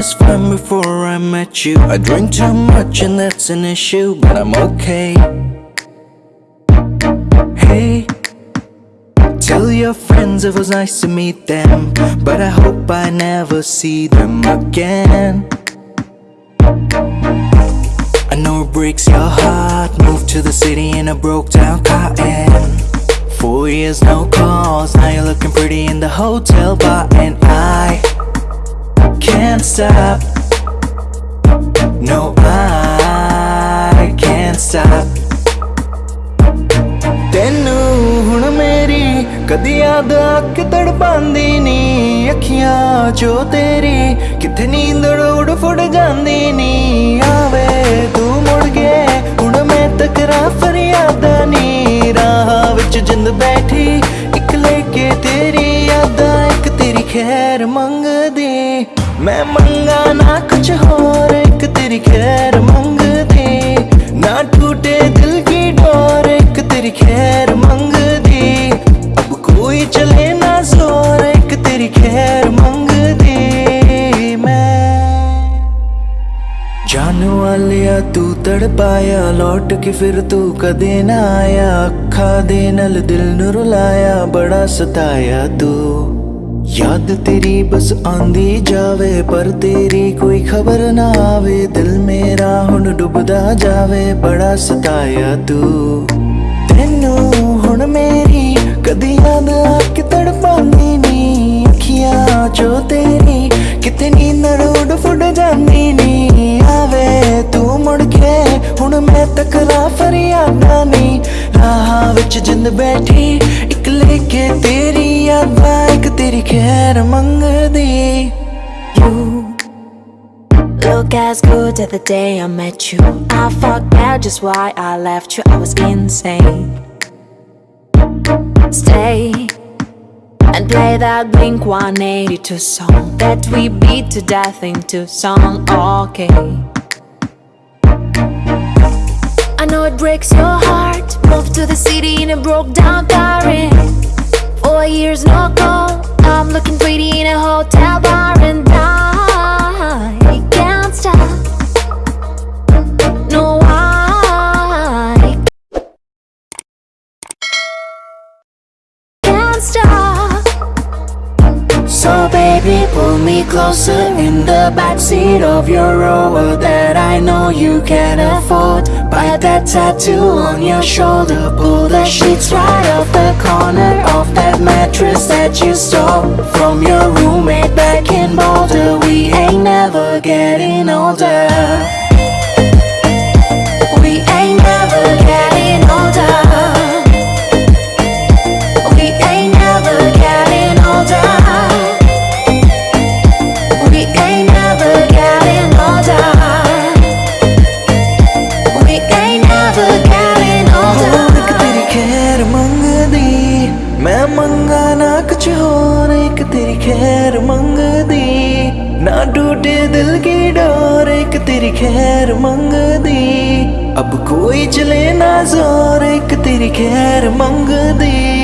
was fine before I met you. I drink too much and that's an issue, but I'm okay. Hey, tell your friends it was nice to meet them, but I hope I never see them again. I know it breaks your heart. Moved to the city in a broke down car and four years no calls. Now you're looking pretty in the hotel bar, and I can't stop. No, I can't stop. ਤੈਨੂੰ ਹੁਣ ਮੇਰੀ ਕਦੀ ਯਾਦ ਆ ਕੇ ਤੜਪਾਂਦੀ ਨੀ ਅੱਖੀਆਂ ਚੋ ਤੇਰੀ ਕਿੱਥੇ ਨੀਂਦ ਉੜ मैं मंगा ना कुछ और, एक तेरी खैर मंगते। ना टूटे दिल की डोर, एक तेरी खैर मंगते। अब कोई चले ना ज़ोर, एक तेरी खैर मंगते। मैं जान वाले तू तड़ पाया लौट के फिर तू कदे ना आया। अखा दे नल दिल न रुलाया बड़ा सताया तू। ਯਾਦ ਤੇਰੀ ਬਸ ਆਂਦੀ ਜਾਵੇ, ਪਰ ਤੇਰੀ ਕੋਈ ਖਬਰ ਨਾ ਆਵੇ। ਦਿਲ ਮੇਰਾ ਹੁਣ ਡੁੱਬਦਾ ਜਾਵੇ, ਬੜਾ ਸਤਾਇਆ ਤੂੰ। ਤੈਨੂੰ ਹੁਣ ਮੇਰੀ ਕਦੀ ਯਾਦ ਆ ਕੇ ਤੜਪਾਂਦੀ ਨੀ। ਅੱਖੀਆਂ ਚੋ ਤੇਰੀ ਕਿਤੇ ਨੀਂਦ ਉੱਡ ਫੁੱਟ ਜਾਂਦੀ ਨੀ। ਆਵੇ ਤੂੰ ਮੁੜ ਕੇ, ਹੁਣ ਮੈਂ ਤਕਰਾ ਫਰਿਆਦਾਂ ਨੀ। ਰਾਹਾਂ ਵਿੱਚ ਜਿੰਦ ਬੈਠੀ खैर मंग दी You. Look as good as the day I met you. I forget just why I left you. I was insane. Stay And play that Blink-182 song. That we beat to death in Tucson. okay. I know it breaks your heart. Moved to the city in a broke down car Four years no call. Looking pretty in a hotel bar and I can't stop. No, I can't stop. So baby, pull me closer in the backseat of your Rover that I know you can afford. Buy that tattoo on your shoulder, pull the sheets right off the corner mattress that you stole from your roommate back in Boulder. We ain't never getting older. ना टूटे दिल की door, एक तेरी खैर मंग दी अब कोई चले ना ज़ोर, एक तेरी खैर मंग दी